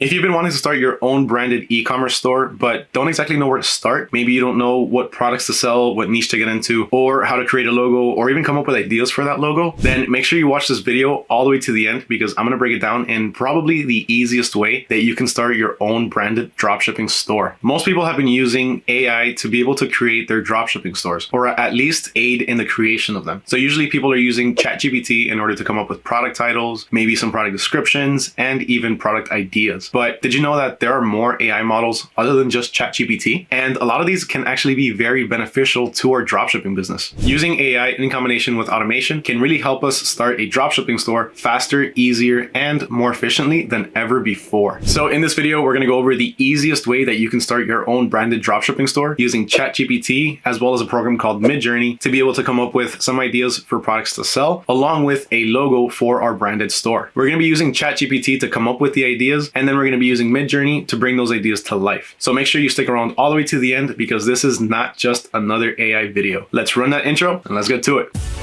If you've been wanting to start your own branded e-commerce store, but don't exactly know where to start, maybe you don't know what products to sell, what niche to get into, or how to create a logo, or even come up with ideas for that logo, then make sure you watch this video all the way to the end because I'm going to break it down in probably the easiest way that you can start your own branded dropshipping store. Most people have been using AI to be able to create their dropshipping stores, or at least aid in the creation of them. So usually people are using ChatGPT in order to come up with product titles, maybe some product descriptions, and even product ideas. But did you know that there are more AI models other than just ChatGPT? And a lot of these can actually be very beneficial to our dropshipping business. Using AI in combination with automation can really help us start a dropshipping store faster, easier, and more efficiently than ever before. So in this video, we're to go over the easiest way that you can start your own branded dropshipping store using ChatGPT as well as a program called Midjourney to be able to come up with some ideas for products to sell along with a logo for our branded store. We're to be using ChatGPT to come up with the ideas and then we're going to be using Midjourney to bring those ideas to life. So make sure you stick around all the way to the end because this is not just another AI video. Let's run that intro and let's get to it.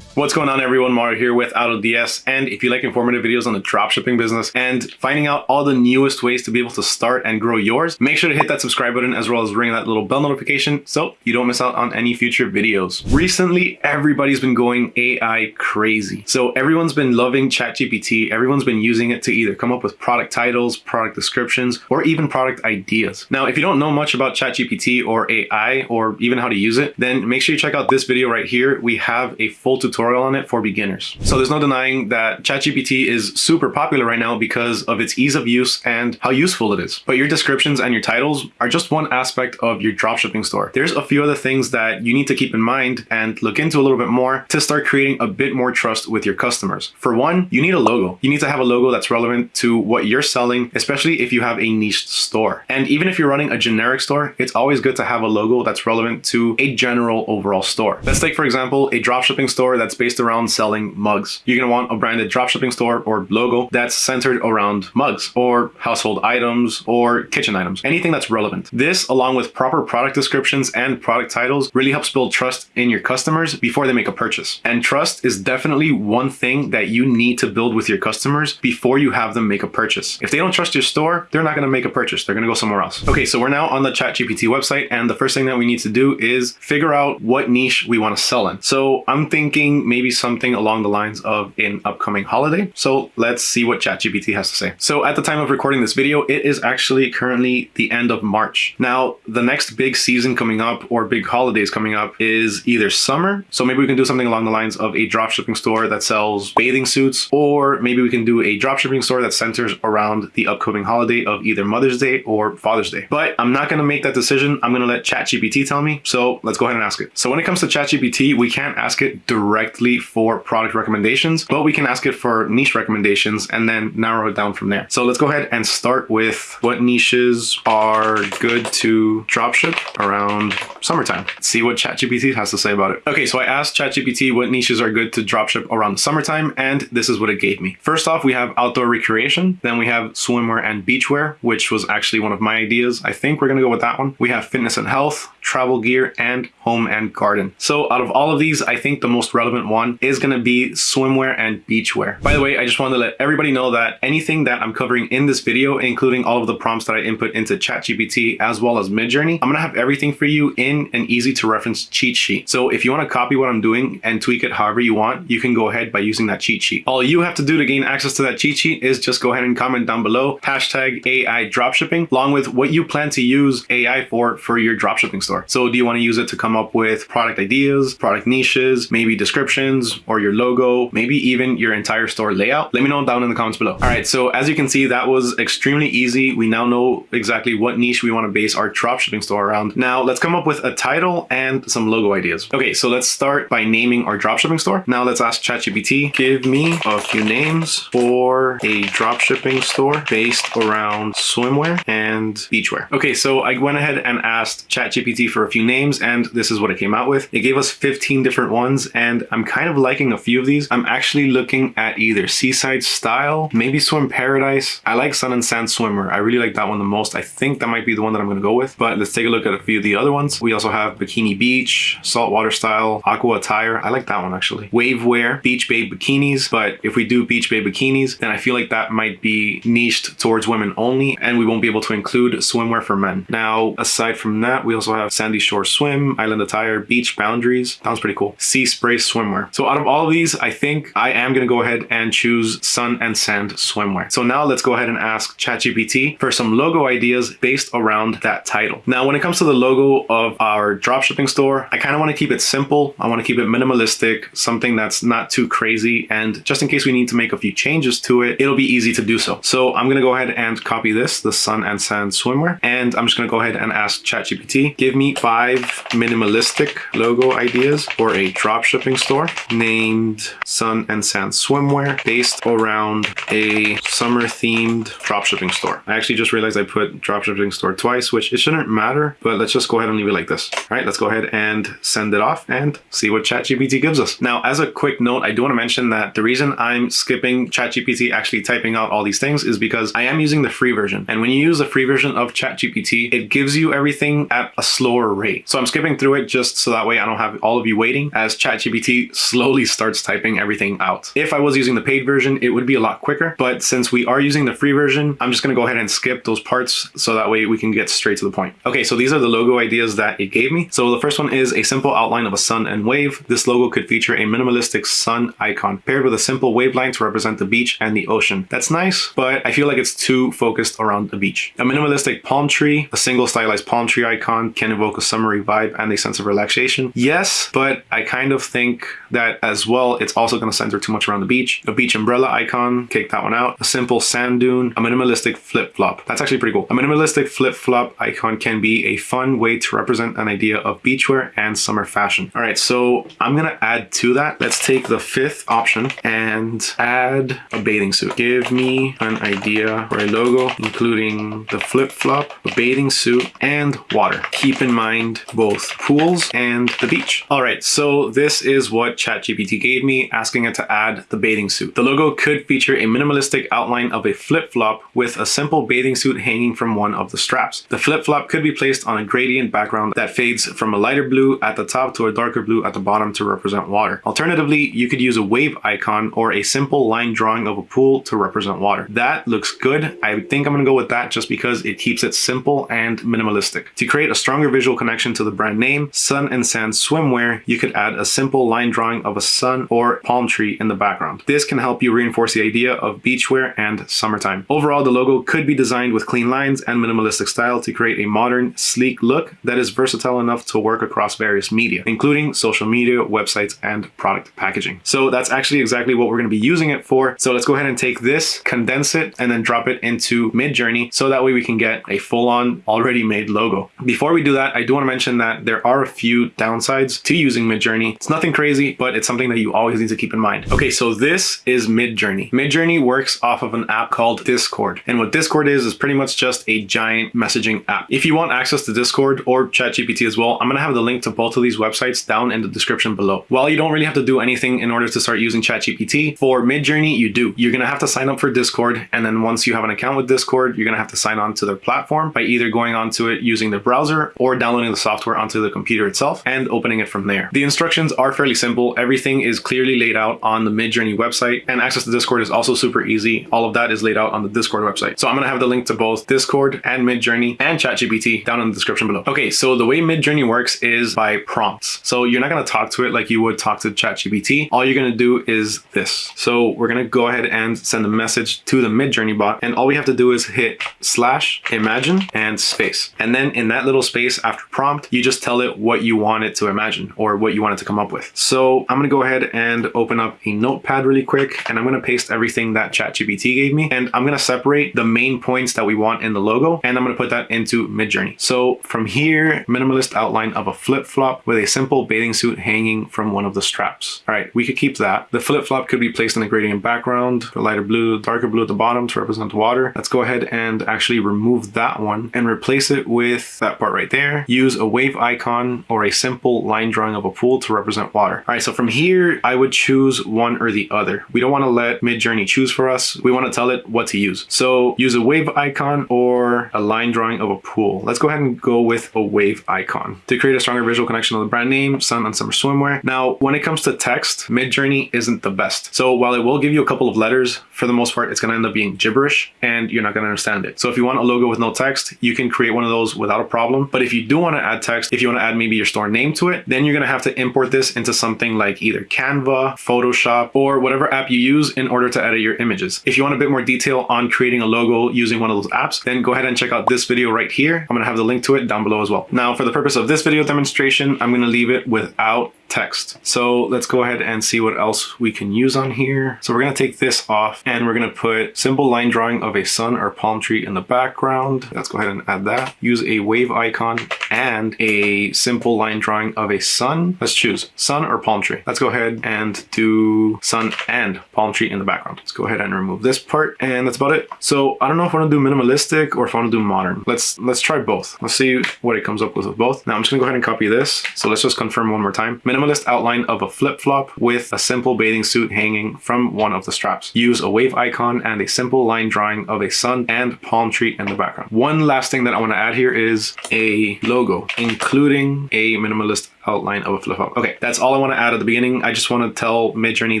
What's going on everyone, Mario here with AutoDS and if you like informative videos on the dropshipping business and finding out all the newest ways to be able to start and grow yours, make sure to hit that subscribe button as well as ring that little bell notification so you don't miss out on any future videos. Recently, everybody's been going AI crazy. So everyone's been loving ChatGPT, everyone's been using it to either come up with product titles, product descriptions, or even product ideas. Now, if you don't know much about ChatGPT or AI or even how to use it, then make sure you check out this video right here. We have a full tutorial tutorial on it for beginners. So there's no denying that ChatGPT is super popular right now because of its ease of use and how useful it is. But your descriptions and your titles are just one aspect of your dropshipping store. There's a few other things that you need to keep in mind and look into a little bit more to start creating a bit more trust with your customers. For one, you need a logo. You need to have a logo that's relevant to what you're selling, especially if you have a niche store. And even if you're running a generic store, it's always good to have a logo that's relevant to a general overall store. Let's take, for example, a dropshipping store that's that's based around selling mugs. You're going to want a branded dropshipping store or logo that's centered around mugs or household items or kitchen items, anything that's relevant. This, along with proper product descriptions and product titles, really helps build trust in your customers before they make a purchase. And trust is definitely one thing that you need to build with your customers before you have them make a purchase. If they don't trust your store, they're not going to make a purchase. They're going to go somewhere else. Okay, so we're now on the ChatGPT website, and the first thing that we need to do is figure out what niche we want to sell in. So I'm thinking maybe something along the lines of an upcoming holiday. So let's see what ChatGPT has to say. So at the time of recording this video, it is actually currently the end of March. Now, the next big season coming up or big holidays coming up is either summer. So maybe we can do something along the lines of a dropshipping store that sells bathing suits, or maybe we can do a dropshipping store that centers around the upcoming holiday of either Mother's Day or Father's Day. But I'm not going to make that decision. I'm going to let ChatGPT tell me. So let's go ahead and ask it. So when it comes to ChatGPT, we can't ask it directly directly for product recommendations, but we can ask it for niche recommendations and then narrow it down from there. So let's go ahead and start with what niches are good to dropship around summertime. See what ChatGPT has to say about it. Okay, so I asked ChatGPT what niches are good to dropship around summertime, and this is what it gave me. First off, we have outdoor recreation. Then we have swimwear and beachwear, which was actually one of my ideas. I think we're gonna go with that one. We have fitness and health, travel gear, and home and garden. So out of all of these, I think the most relevant one is going to be swimwear and beachwear. By the way, I just wanted to let everybody know that anything that I'm covering in this video, including all of the prompts that I input into ChatGPT as well as Midjourney, I'm going to have everything for you in an easy to reference cheat sheet. So if you want to copy what I'm doing and tweak it however you want, you can go ahead by using that cheat sheet. All you have to do to gain access to that cheat sheet is just go ahead and comment down below hashtag AI dropshipping along with what you plan to use AI for for your dropshipping store. So do you want to use it to come up with product ideas, product niches, maybe descriptions or your logo, maybe even your entire store layout, let me know down in the comments below. All right, so as you can see, that was extremely easy. We now know exactly what niche we want to base our dropshipping store around. Now let's come up with a title and some logo ideas. Okay, so let's start by naming our dropshipping store. Now let's ask ChatGPT, give me a few names for a dropshipping store based around swimwear and beachwear. Okay, so I went ahead and asked ChatGPT For a few names and this is what it came out with. It gave us 15 different ones and I'm kind of liking a few of these. I'm actually looking at either Seaside Style, maybe Swim Paradise. I like Sun and Sand Swimmer. I really like that one the most. I think that might be the one that I'm going to go with, but let's take a look at a few of the other ones. We also have Bikini Beach, Saltwater Style, Aqua Attire. I like that one actually. Wave Wear, Beach Babe Bikinis, but if we do Beach Babe Bikinis, then I feel like that might be niched towards women only and we won't be able to include swimwear for men. Now, aside from that, we also have Sandy Shore Swim, Island Attire, Beach Boundaries. Sounds pretty cool. Sea Spray Swimwear. So out of all of these, I think I am going to go ahead and choose Sun and Sand Swimwear. So now let's go ahead and ask ChatGPT for some logo ideas based around that title. Now, when it comes to the logo of our dropshipping store, I kind of want to keep it simple. I want to keep it minimalistic, something that's not too crazy. And just in case we need to make a few changes to it, it'll be easy to do so. So I'm going to go ahead and copy this, the Sun and Sand Swimwear, and I'm just going to go ahead and ask ChatGPT, give me five minimalistic logo ideas for a dropshipping store named Sun and Sand Swimwear based around a summer themed dropshipping store. I actually just realized I put dropshipping store twice, which it shouldn't matter, but let's just go ahead and leave it like this. All right, let's go ahead and send it off and see what ChatGPT gives us. Now, as a quick note, I do want to mention that the reason I'm skipping ChatGPT actually typing out all these things is because I am using the free version. And when you use the free version of ChatGPT, it gives you everything at a slower rate. So I'm skipping through it just so that way I don't have all of you waiting as ChatGPT slowly starts typing everything out. If I was using the paid version, it would be a lot quicker. But since we are using the free version, I'm just going to go ahead and skip those parts so that way we can get straight to the point. Okay, so these are the logo ideas that it gave me. So the first one is a simple outline of a sun and wave. This logo could feature a minimalistic sun icon paired with a simple wave line to represent the beach and the ocean. That's nice, but I feel like it's too focused around the beach. A minimalistic palm tree, a single stylized palm tree icon can evoke a summery vibe and a sense of relaxation. Yes, but I kind of think that as well, it's also going to center too much around the beach. A beach umbrella icon, kick that one out. A simple sand dune, a minimalistic flip flop. That's actually pretty cool. A minimalistic flip flop icon can be a fun way to represent an idea of beachwear and summer fashion. All right, so I'm going to add to that. Let's take the fifth option and add a bathing suit. Give me an idea for a logo, including the flip flop, a bathing suit, and water. Keep in mind both pools and the beach. All right, so this is what ChatGPT gave me, asking it to add the bathing suit. The logo could feature a minimalistic outline of a flip-flop with a simple bathing suit hanging from one of the straps. The flip-flop could be placed on a gradient background that fades from a lighter blue at the top to a darker blue at the bottom to represent water. Alternatively, you could use a wave icon or a simple line drawing of a pool to represent water. That looks good. I think I'm gonna go with that just because it keeps it simple and minimalistic. To create a stronger visual connection to the brand name, Sun and Sand Swimwear, you could add a simple line drawing of a sun or palm tree in the background. This can help you reinforce the idea of beachwear and summertime. Overall, the logo could be designed with clean lines and minimalistic style to create a modern, sleek look that is versatile enough to work across various media, including social media, websites, and product packaging. So that's actually exactly what we're going to be using it for. So let's go ahead and take this, condense it, and then drop it into Midjourney so that way we can get a full-on already made logo. Before we do that, I do want to mention that there are a few downsides to using Midjourney. It's nothing crazy, but it's something that you always need to keep in mind. Okay, so this is Midjourney. Midjourney works off of an app called Discord. And what Discord is, is pretty much just a giant messaging app. If you want access to Discord or ChatGPT as well, I'm going to have the link to both of these websites down in the description below. While you don't really have to do anything in order to start using ChatGPT, for Midjourney, you do. You're going to have to sign up for Discord. And then once you have an account with Discord, you're going to have to sign on to their platform by either going onto it using the browser or downloading the software onto the computer itself and opening it from there. The instructions are fairly simple. Everything is clearly laid out on the Midjourney website and access to Discord is also super easy. All of that is laid out on the Discord website. So I'm going to have the link to both Discord and Midjourney and ChatGPT down in the description below. Okay, so the way Midjourney works is by prompts. So you're not going to talk to it like you would talk to ChatGPT. All you're going to do is this. So we're going to go ahead and send a message to the Midjourney bot and all we have to do is hit slash imagine and space. And then in that little space after prompt, you just tell it what you want it to imagine or what you want it to come up with. So I'm going to go ahead and open up a notepad really quick and I'm going to paste everything that ChatGPT gave me and I'm going to separate the main points that we want in the logo and I'm going to put that into Midjourney. So from here, minimalist outline of a flip-flop with a simple bathing suit hanging from one of the straps. All right, we could keep that. The flip-flop could be placed in a gradient background, a lighter blue, darker blue at the bottom to represent the water. Let's go ahead and actually remove that one and replace it with that part right there swimwear, use a wave icon or a simple line drawing of a pool to represent water. All right, so from here, I would choose one or the other. We don't want to let Midjourney choose for us. We want to tell it what to use. So use a wave icon or a line drawing of a pool. Let's go ahead and go with a wave icon to create a stronger visual connection of the brand name, Sun and Summer Swimwear. Now, when it comes to text, Midjourney isn't the best. So while it will give you a couple of letters, for the most part, it's going to end up being gibberish and you're not going to understand it. So if you want a logo with no text, you can create one of those without a problem. But if you do want to add text, if you want to add maybe your store name to it, then you're going to have to import this into something like either Canva, Photoshop, or whatever app you use in order to edit your images. If you want a bit more detail on creating a logo using one of those apps, then go ahead and check out this video right here. I'm going to have the link to it down below as well. Now, for the purpose of this video demonstration, I'm going to leave it without text. So let's go ahead and see what else we can use on here. So we're going to take this off and we're going to put simple line drawing of a sun or palm tree in the background. Let's go ahead and add that. Use a wave icon and a simple line drawing of a sun. Let's choose sun or palm tree. Let's go ahead and do sun and palm tree in the background. Let's go ahead and remove this part and that's about it. So I don't know if I want to do minimalistic or if I want to do modern. Let's let's try both. Let's see what it comes up with with both. Now I'm just gonna go ahead and copy this. So let's just confirm one more time. Minimalist outline of a flip-flop with a simple bathing suit hanging from one of the straps. Use a wave icon and a simple line drawing of a sun and palm tree in the background. One last thing that I want to add here is a logo, including a minimalist outline of a flip-flop. Okay, that's all I want to add at the beginning. I just want to tell Midjourney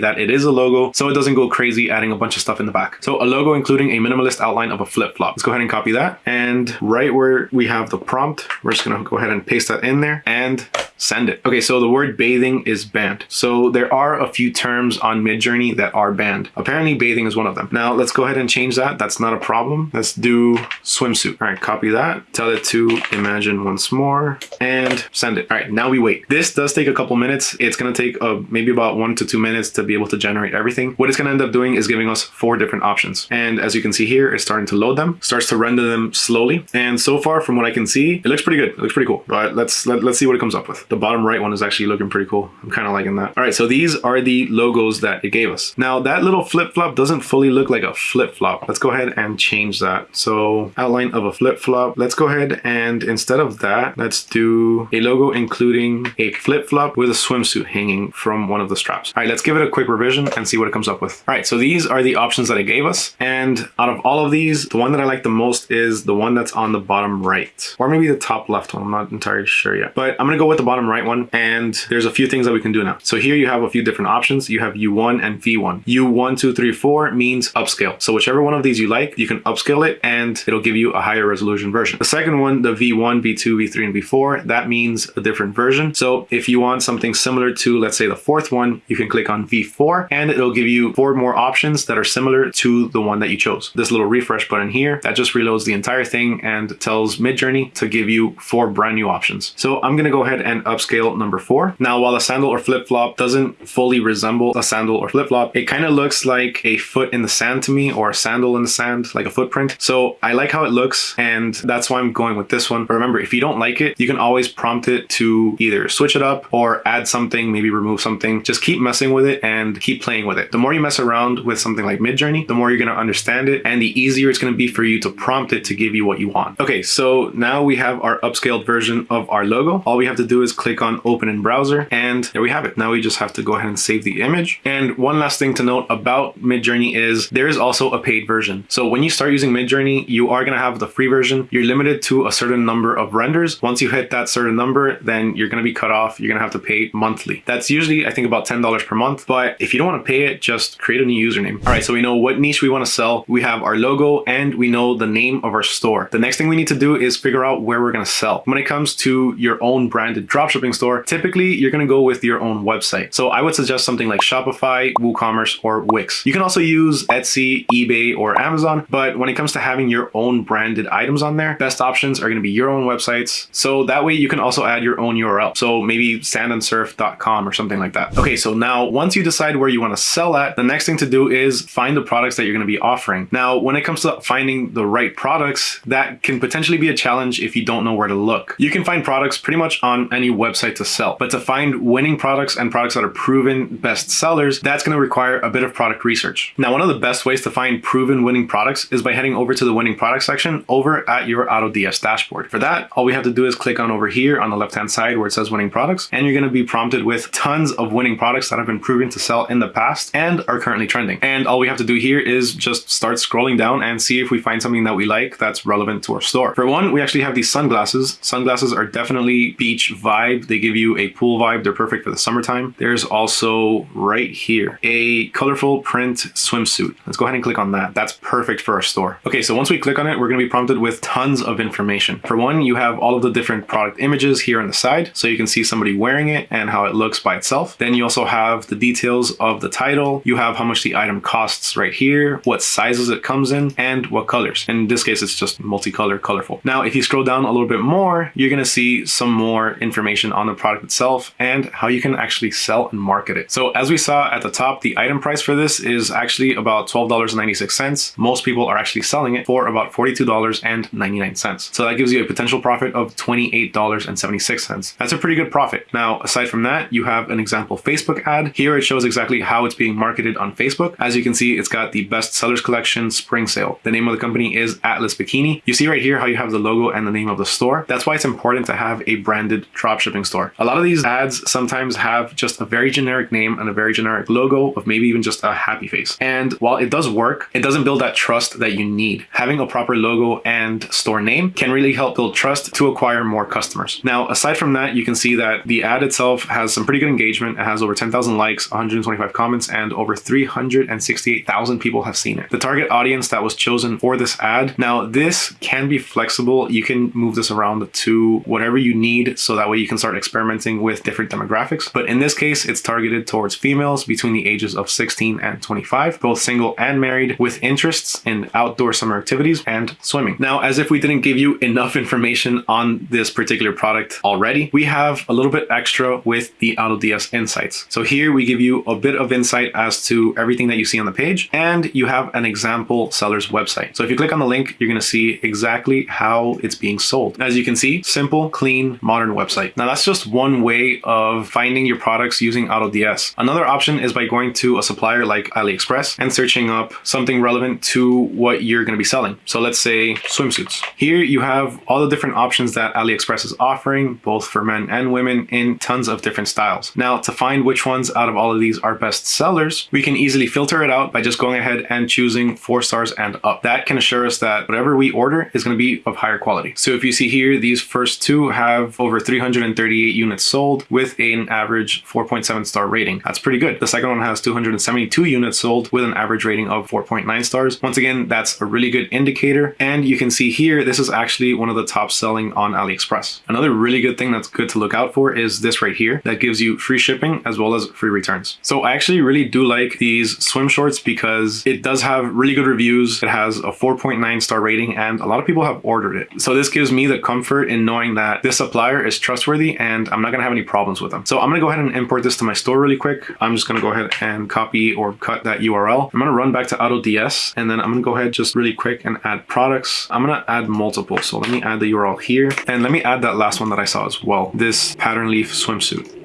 that it is a logo so it doesn't go crazy adding a bunch of stuff in the back. So a logo including a minimalist outline of a flip-flop. Let's go ahead and copy that. And right where we have the prompt, we're just going to go ahead and paste that in there and send it. Okay, so the word bathing is banned. So there are a few terms on Midjourney that are banned. Apparently bathing is one of them. Now let's go ahead and change that. That's not a problem. Let's do swimsuit. All right, copy that. Tell it to imagine once more and send it. All right, now we wait. This does take a couple minutes. It's gonna take uh, maybe about one to two minutes to be able to generate everything. What it's gonna end up doing is giving us four different options. And as you can see here, it's starting to load them, starts to render them slowly. And so far from what I can see, it looks pretty good. It looks pretty cool. But let's let, let's see what it comes up with. The bottom right one is actually looking pretty cool. I'm kind of liking that. All right, so these are the logos that it gave us. Now that little flip-flop doesn't fully look like a flip-flop. Let's go ahead and change that. So outline of a flip-flop. Let's go ahead and instead of that, let's do a logo including a flip-flop with a swimsuit hanging from one of the straps. All right, let's give it a quick revision and see what it comes up with. All right, so these are the options that it gave us. And out of all of these, the one that I like the most is the one that's on the bottom right, or maybe the top left one. I'm not entirely sure yet, but I'm gonna go with the bottom right one. And there's a few things that we can do now. So here you have a few different options. You have U1 and V1. U1, 2, 3, 4 means upscale. So whichever one of these you like, you can upscale it and it'll give you a higher resolution version. The second one, the V1, V2, V3, and V4, that means a different version. So if you want something similar to, let's say the fourth one, you can click on V4 and it'll give you four more options that are similar to the one that you chose. This little refresh button here, that just reloads the entire thing and tells Midjourney to give you four brand new options. So I'm gonna go ahead and upscale number four. Now, while a sandal or flip-flop doesn't fully resemble a sandal or flip-flop, it kind of looks like a foot in the sand to me or a sandal in the sand, like a footprint. So I like how it looks and that's why I'm going with this one. But remember, if you don't like it, you can always prompt it to either switch it up or add something, maybe remove something. Just keep messing with it and keep playing with it. The more you mess around with something like Midjourney, the more you're going to understand it and the easier it's going to be for you to prompt it to give you what you want. Okay, so now we have our upscaled version of our logo. All we have to do is click on open in browser and there we have it. Now we just have to go ahead and save the image. And one last thing to note about Midjourney is there is also a paid version. So when you start using Midjourney, you are going to have the free version. You're limited to a certain number of renders. Once you hit that certain number, then you're going to be cut off. You're going to have to pay monthly. That's usually, I think, about $10 per month. But if you don't want to pay it, just create a new username. All right, so we know what niche we want to sell. We have our logo and we know the name of our store. The next thing we need to do is figure out where we're going to sell. When it comes to your own branded dropshipping store, typically you're to go with your own website. So I would suggest something like Shopify, WooCommerce, or Wix. You can also use Etsy, eBay, or Amazon, but when it comes to having your own branded items on there, best options are to be your own websites. So that way you can also add your own URL. So maybe sandandsurf.com or something like that. Okay, so now once you decide where you want to sell at, the next thing to do is find the products that you're to be offering. Now, when it comes to finding the right products, that can potentially be a challenge if you don't know where to look. You can find products pretty much on any website to sell. But to find winning products and products that are proven best sellers, that's going to require a bit of product research. Now, one of the best ways to find proven winning products is by heading over to the winning product section over at your AutoDS dashboard. For that, all we have to do is click on over here on the left-hand side where it says winning products, and you're going to be prompted with tons of winning products that have been proven to sell in the past and are currently trending. And all we have to do here is just start scrolling down and see if we find something that we like that's relevant to our store. For one, we actually have these sunglasses. Sunglasses are definitely beach vibe. They give you a pool vibe. They're perfect for the summertime. There's also right here, a colorful print swimsuit. Let's go ahead and click on that. That's perfect for our store. Okay, so once we click on it, we're gonna be prompted with tons of information. For one, you have all of the different product images here on the side, so you can see somebody wearing it and how it looks by itself. Then you also have the details of the title. You have how much the item costs right here, what sizes it comes in, and what colors. In this case, it's just multicolor, colorful. Now, if you scroll down a little bit more, you're gonna see some more information on the product itself and how you can actually sell and market it. So as we saw at the top, the item price for this is actually about $12.96. Most people are actually selling it for about $42.99. So that gives you a potential profit of $28.76. That's a pretty good profit. Now, aside from that, you have an example Facebook ad. Here it shows exactly how it's being marketed on Facebook. As you can see, it's got the best sellers collection spring sale. The name of the company is Atlas Bikini. You see right here how you have the logo and the name of the store. That's why it's important to have a branded dropshipping store. A lot of these ads sometimes have just a very generic name and a very generic logo of maybe even just a happy face. And while it does work, it doesn't build that trust that you need. Having a proper logo and store name can really help build trust to acquire more customers. Now, aside from that, you can see that the ad itself has some pretty good engagement. It has over 10,000 likes, 125 comments, and over 368,000 people have seen it. The target audience that was chosen for this ad. Now, this can be flexible. You can move this around to whatever you need so that way you can start experimenting with different demographics. But in this case, it's targeted towards females between the ages of 16 and 25, both single and married, with interests in outdoor summer activities and swimming. Now, as if we didn't give you enough information on this particular product already, we have a little bit extra with the AutoDS Insights. So here we give you a bit of insight as to everything that you see on the page, and you have an example seller's website. So if you click on the link, you're gonna see exactly how it's being sold. As you can see, simple, clean, modern website. Now that's just one way of finding your products using AutoDS. Another option is by going to a supplier like AliExpress and searching up something relevant to what you're gonna be selling. So let's say swimsuits. Here you have all the different options that AliExpress is offering, both for men and women in tons of different styles. Now to find which ones out of all of these are best sellers, we can easily filter it out by just going ahead and choosing four stars and up. That can assure us that whatever we order is gonna be of higher quality. So if you see here, these first two have over 338 units sold with an average 4.7 star rating. That's pretty good. The second one has 272 units sold with an average rating of 4.9 stars. Once again, that's a really good indicator. And you can see here, this is actually one of the top selling on AliExpress. Another really good thing that's good to look out for is this right here that gives you free shipping as well as free returns. So I actually really do like these swim shorts because it does have really good reviews. It has a 4.9 star rating and a lot of people have ordered it. So this gives me the comfort in knowing that this supplier is trustworthy and I'm not gonna have any problems with them. So I'm gonna go ahead and import this to my store really quick. I'm just gonna go ahead and copy or cut that URL. I'm gonna run back to AutoDS and then I'm gonna go ahead just really quick and add products. I'm gonna add multiple. So let me add the URL here and let me add that last one that I saw as well. This pattern leaf swimsuit.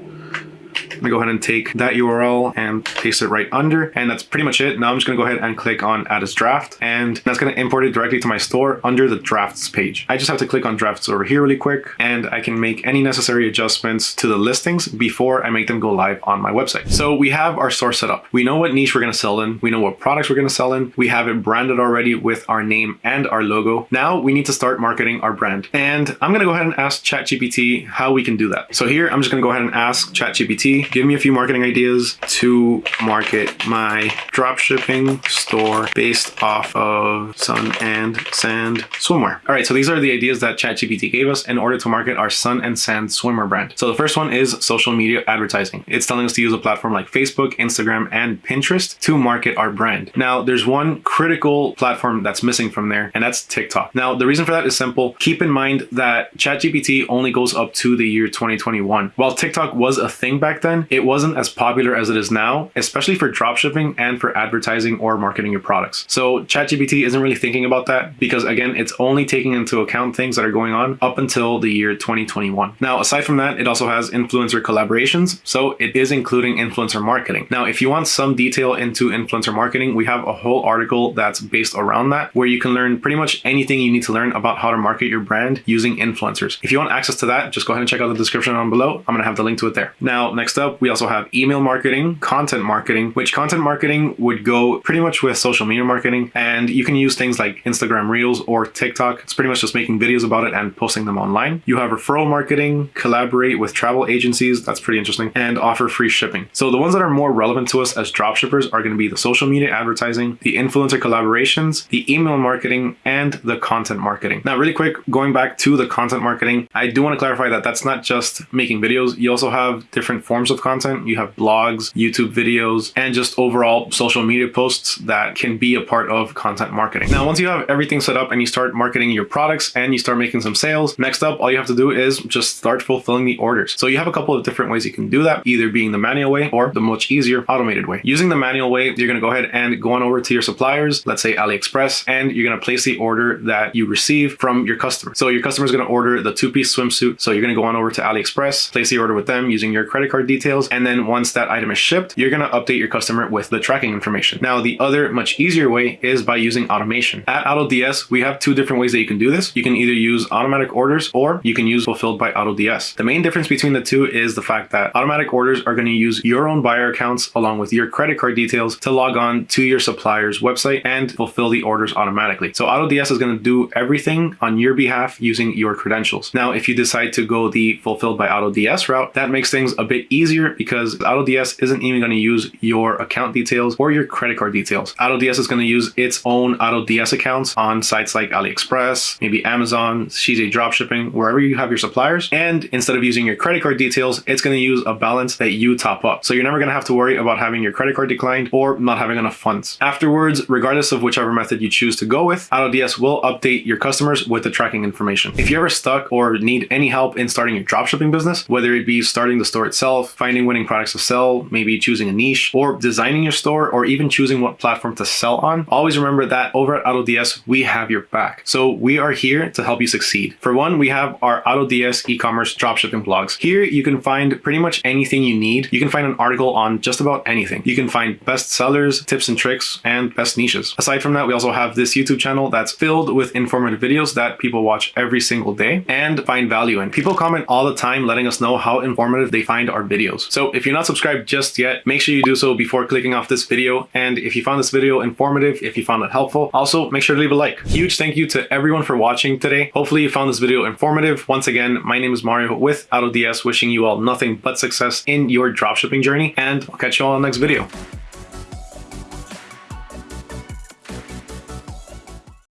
I'm gonna go ahead and take that URL and paste it right under. And that's pretty much it. Now I'm just gonna go ahead and click on add as draft. And that's gonna import it directly to my store under the drafts page. I just have to click on drafts over here really quick and I can make any necessary adjustments to the listings before I make them go live on my website. So we have our store set up. We know what niche we're gonna sell in. We know what products we're gonna sell in. We have it branded already with our name and our logo. Now we need to start marketing our brand. And I'm gonna go ahead and ask ChatGPT how we can do that. So here, I'm just gonna go ahead and ask ChatGPT, give me a few marketing ideas to market my dropshipping store based off of sun and sand swimwear. All right, so these are the ideas that ChatGPT gave us in order to market our sun and sand swimwear brand. So the first one is social media advertising. It's telling us to use a platform like Facebook, Instagram, and Pinterest to market our brand. Now, there's one critical platform that's missing from there, and that's TikTok. Now, the reason for that is simple. Keep in mind that ChatGPT only goes up to the year 2021. While TikTok was a thing back then, then, it wasn't as popular as it is now, especially for dropshipping and for advertising or marketing your products. So ChatGPT isn't really thinking about that because again, it's only taking into account things that are going on up until the year 2021. Now, aside from that, it also has influencer collaborations. So it is including influencer marketing. Now, if you want some detail into influencer marketing, we have a whole article that's based around that where you can learn pretty much anything you need to learn about how to market your brand using influencers. If you want access to that, just go ahead and check out the description down below. I'm going to have the link to it there. Now, next up, we also have email marketing, content marketing, which content marketing would go pretty much with social media marketing. And you can use things like Instagram Reels or TikTok. It's pretty much just making videos about it and posting them online. You have referral marketing, collaborate with travel agencies. That's pretty interesting and offer free shipping. So the ones that are more relevant to us as dropshippers are going to be the social media advertising, the influencer collaborations, the email marketing, and the content marketing. Now, really quick, going back to the content marketing, I do want to clarify that that's not just making videos. You also have different forms of content. You have blogs, YouTube videos, and just overall social media posts that can be a part of content marketing. Now, once you have everything set up and you start marketing your products and you start making some sales, next up, all you have to do is just start fulfilling the orders. So you have a couple of different ways you can do that, either being the manual way or the much easier automated way. Using the manual way, you're going to go ahead and go on over to your suppliers, let's say AliExpress, and you're going to place the order that you receive from your customer. So your customer is going to order the two-piece swimsuit. So you're going to go on over to AliExpress, place the order with them using your credit card details. And then once that item is shipped, you're going to update your customer with the tracking information. Now, the other much easier way is by using automation. At AutoDS, we have two different ways that you can do this. You can either use automatic orders or you can use fulfilled by AutoDS. The main difference between the two is the fact that automatic orders are going to use your own buyer accounts along with your credit card details to log on to your supplier's website and fulfill the orders automatically. So AutoDS is going to do everything on your behalf using your credentials. Now, if you decide to go the fulfilled by AutoDS route, that makes things a bit easier because AutoDS isn't even going to use your account details or your credit card details. AutoDS is going to use its own AutoDS accounts on sites like AliExpress, maybe Amazon, CJ Dropshipping, wherever you have your suppliers. And instead of using your credit card details, it's going to use a balance that you top up. So you're never going to have to worry about having your credit card declined or not having enough funds. Afterwards, regardless of whichever method you choose to go with, AutoDS will update your customers with the tracking information. If you're ever stuck or need any help in starting your dropshipping business, whether it be starting the store itself, finding winning products to sell, maybe choosing a niche, or designing your store, or even choosing what platform to sell on, always remember that over at AutoDS, we have your back. So we are here to help you succeed. For one, we have our AutoDS e-commerce dropshipping blogs. Here you can find pretty much anything you need. You can find an article on just about anything. You can find best sellers, tips and tricks, and best niches. Aside from that, we also have this YouTube channel that's filled with informative videos that people watch every single day and find value in. People comment all the time letting us know how informative they find our videos. So if you're not subscribed just yet, make sure you do so before clicking off this video. And if you found this video informative, if you found it helpful, also make sure to leave a like. Huge thank you to everyone for watching today. Hopefully you found this video informative. Once again, my name is Mario with AutoDS, wishing you all nothing but success in your dropshipping journey, and I'll catch you all in the next video.